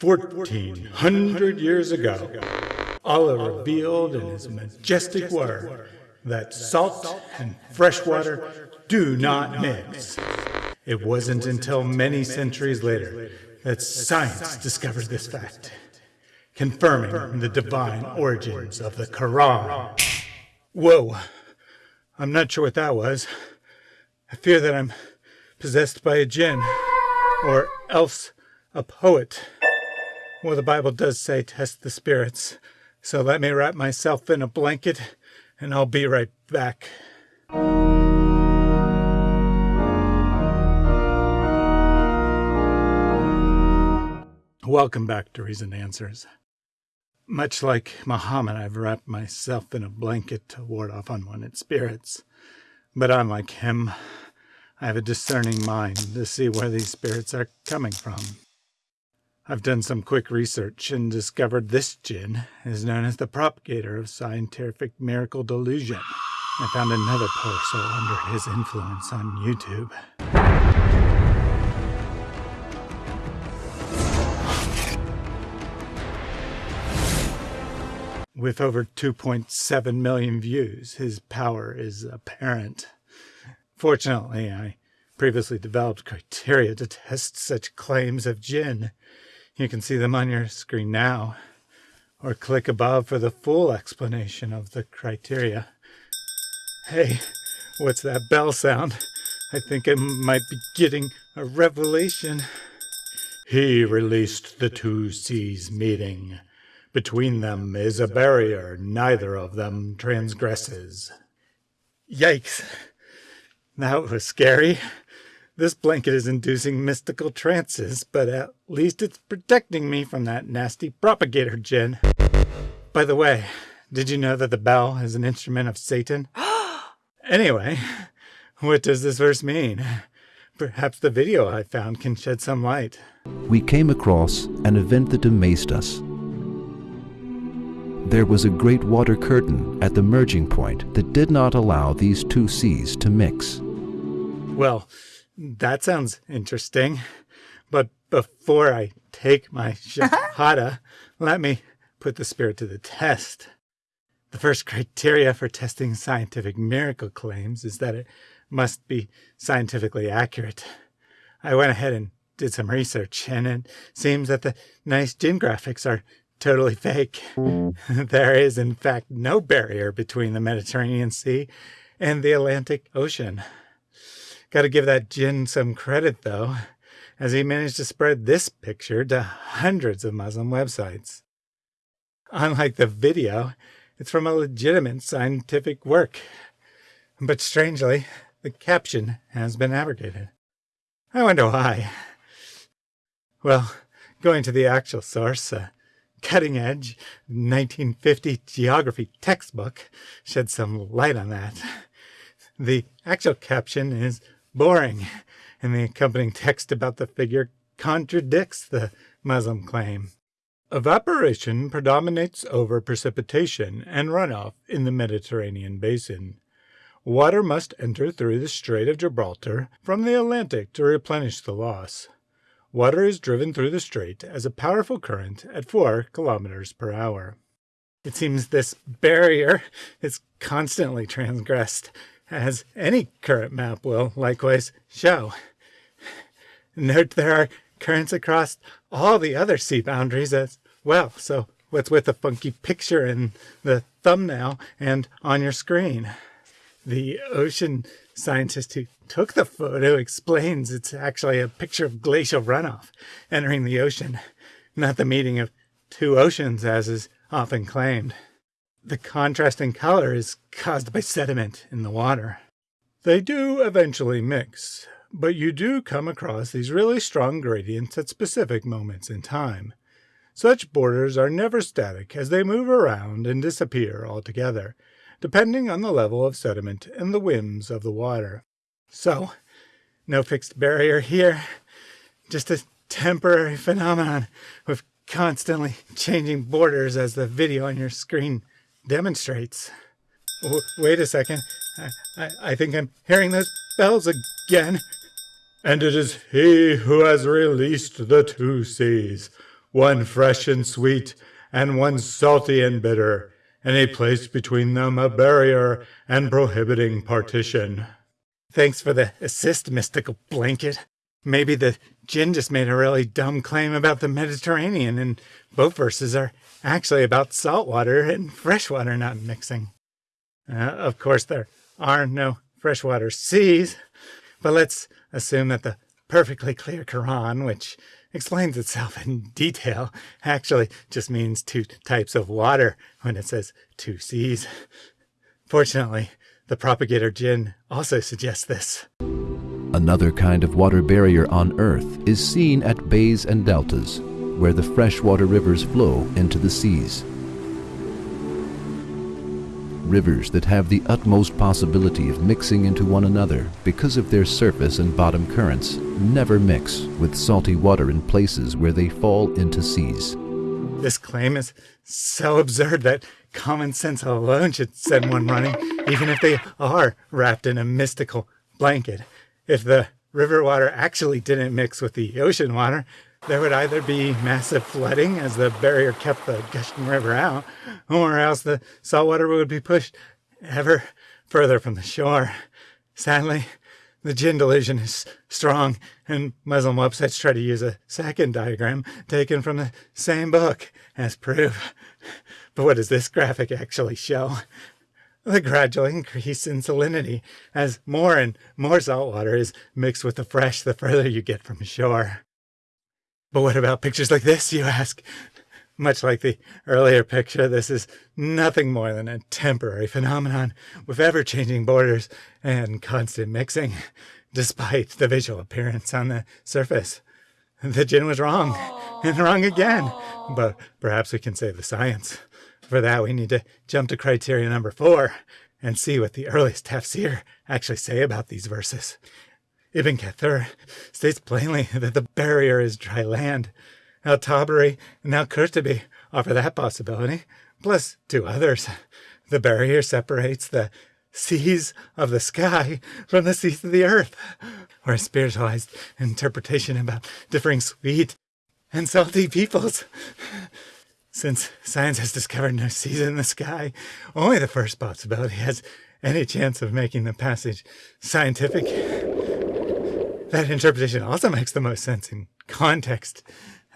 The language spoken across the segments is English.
Fourteen hundred years ago, Allah revealed in His majestic word that salt and fresh water do not mix. It wasn't until many centuries later that science discovered this fact, confirming the divine origins of the Quran. Whoa, I'm not sure what that was. I fear that I'm possessed by a jinn, or else a poet. Well, the Bible does say test the spirits, so let me wrap myself in a blanket and I'll be right back. Welcome back to Reason Answers. Much like Muhammad, I've wrapped myself in a blanket to ward off unwanted spirits. But unlike him, I have a discerning mind to see where these spirits are coming from. I've done some quick research and discovered this jinn is known as the propagator of scientific miracle delusion. I found another soul under his influence on YouTube. With over 2.7 million views, his power is apparent. Fortunately, I previously developed criteria to test such claims of jinn. You can see them on your screen now, or click above for the full explanation of the criteria. Hey, what's that bell sound? I think I might be getting a revelation. He released the two seas meeting. Between them is a barrier neither of them transgresses. Yikes! That was scary. This blanket is inducing mystical trances, but at least it's protecting me from that nasty propagator jinn. By the way, did you know that the bell is an instrument of Satan? anyway, what does this verse mean? Perhaps the video I found can shed some light. We came across an event that amazed us. There was a great water curtain at the merging point that did not allow these two seas to mix. Well, that sounds interesting. But before I take my shahada, let me put the spirit to the test. The first criteria for testing scientific miracle claims is that it must be scientifically accurate. I went ahead and did some research, and it seems that the nice jinn graphics are totally fake. there is, in fact, no barrier between the Mediterranean Sea and the Atlantic Ocean. Got to give that jinn some credit, though, as he managed to spread this picture to hundreds of Muslim websites. Unlike the video, it's from a legitimate scientific work. But strangely, the caption has been abrogated. I wonder why. Well, going to the actual source, a cutting edge 1950 geography textbook shed some light on that. The actual caption is boring, and the accompanying text about the figure contradicts the Muslim claim. Evaporation predominates over precipitation and runoff in the Mediterranean basin. Water must enter through the Strait of Gibraltar from the Atlantic to replenish the loss. Water is driven through the strait as a powerful current at 4 kilometers per hour. It seems this barrier is constantly transgressed as any current map will likewise show. Note there are currents across all the other sea boundaries as well, so what's with the funky picture in the thumbnail and on your screen? The ocean scientist who took the photo explains it's actually a picture of glacial runoff entering the ocean, not the meeting of two oceans as is often claimed. The contrast in color is caused by sediment in the water. They do eventually mix, but you do come across these really strong gradients at specific moments in time. Such borders are never static as they move around and disappear altogether, depending on the level of sediment and the whims of the water. So, no fixed barrier here, just a temporary phenomenon with constantly changing borders as the video on your screen demonstrates. W wait a second. I, I, I think I'm hearing those bells again. And it is he who has released the two seas. one fresh and sweet, and one salty and bitter, and he placed between them a barrier and prohibiting partition. Thanks for the assist, mystical blanket. Maybe the Jinn just made a really dumb claim about the Mediterranean, and both verses are actually about saltwater and freshwater not mixing. Uh, of course, there are no freshwater seas, but let's assume that the perfectly clear Quran, which explains itself in detail, actually just means two types of water when it says two seas. Fortunately, the propagator jinn also suggests this. Another kind of water barrier on Earth is seen at bays and deltas, where the freshwater rivers flow into the seas. Rivers that have the utmost possibility of mixing into one another because of their surface and bottom currents never mix with salty water in places where they fall into seas. This claim is so absurd that common sense alone should send one running, even if they are wrapped in a mystical blanket. If the river water actually didn't mix with the ocean water, there would either be massive flooding as the barrier kept the gushing river out, or else the saltwater would be pushed ever further from the shore. Sadly, the jinn delusion is strong, and Muslim websites try to use a second diagram taken from the same book as proof. But what does this graphic actually show? The gradual increase in salinity as more and more salt water is mixed with the fresh the further you get from shore. But what about pictures like this, you ask? Much like the earlier picture, this is nothing more than a temporary phenomenon with ever changing borders and constant mixing, despite the visual appearance on the surface. The jinn was wrong, and wrong again. But perhaps we can save the science. For that, we need to jump to criteria number four and see what the earliest tafsir actually say about these verses. Ibn Kathir states plainly that the barrier is dry land. Al Tabari and Al Qurtubi offer that possibility, plus two others. The barrier separates the seas of the sky from the seas of the earth, or a spiritualized interpretation about differing sweet and salty peoples. Since science has discovered no seas in the sky, only the first possibility has any chance of making the passage scientific. That interpretation also makes the most sense in context.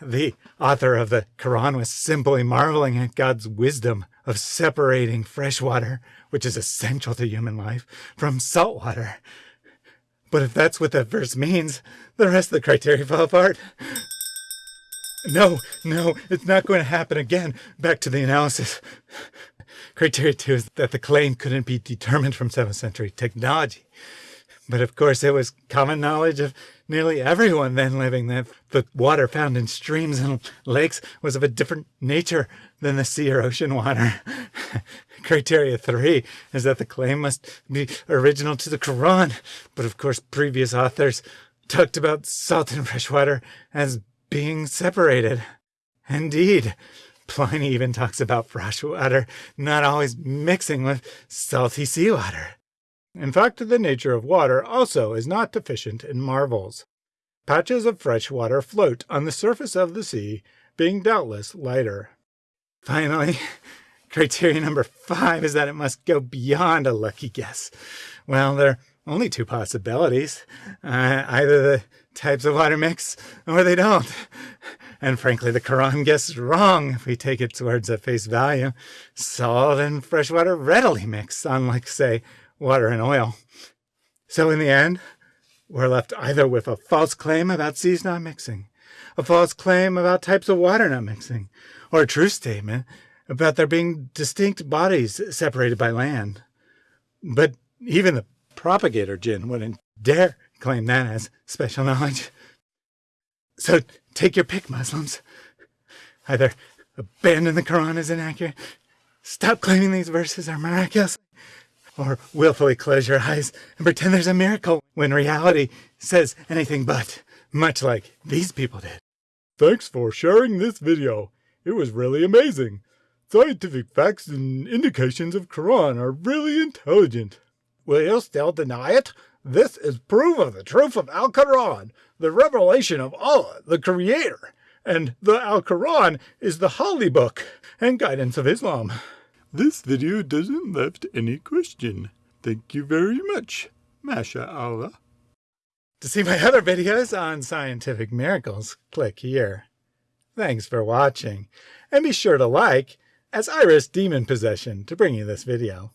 The author of the Quran was simply marveling at God's wisdom of separating fresh water, which is essential to human life, from salt water. But if that's what that verse means, the rest of the criteria fall apart. No, no, it's not going to happen again. Back to the analysis. Criteria two is that the claim couldn't be determined from 7th century technology. But of course, it was common knowledge of nearly everyone then living that the water found in streams and lakes was of a different nature than the sea or ocean water. Criteria three is that the claim must be original to the Quran. But of course, previous authors talked about salt and fresh water as being separated. Indeed, Pliny even talks about fresh water not always mixing with salty seawater. In fact, the nature of water also is not deficient in marvels. Patches of fresh water float on the surface of the sea, being doubtless lighter. Finally, criteria number five is that it must go beyond a lucky guess. Well, there are only two possibilities. Uh, either the types of water mix or they don't. And frankly, the Quran guesses wrong if we take its words at face value. Salt and fresh water readily mix, unlike, say, water and oil. So in the end, we're left either with a false claim about seas not mixing, a false claim about types of water not mixing, or a true statement about there being distinct bodies separated by land. But even the propagator jinn wouldn't dare claim that as special knowledge. So take your pick, Muslims. Either abandon the Quran as inaccurate, stop claiming these verses are miraculous, or willfully close your eyes and pretend there's a miracle when reality says anything but, much like these people did. Thanks for sharing this video. It was really amazing. Scientific facts and indications of Quran are really intelligent. Will you still deny it? This is proof of the truth of Al Quran, the revelation of Allah, the Creator. and the Al Quran is the holy book and guidance of Islam. This video doesn't left any question. Thank you very much. Masha Allah. To see my other videos on scientific miracles, click here. Thanks for watching, and be sure to like, as Iris demon possession to bring you this video.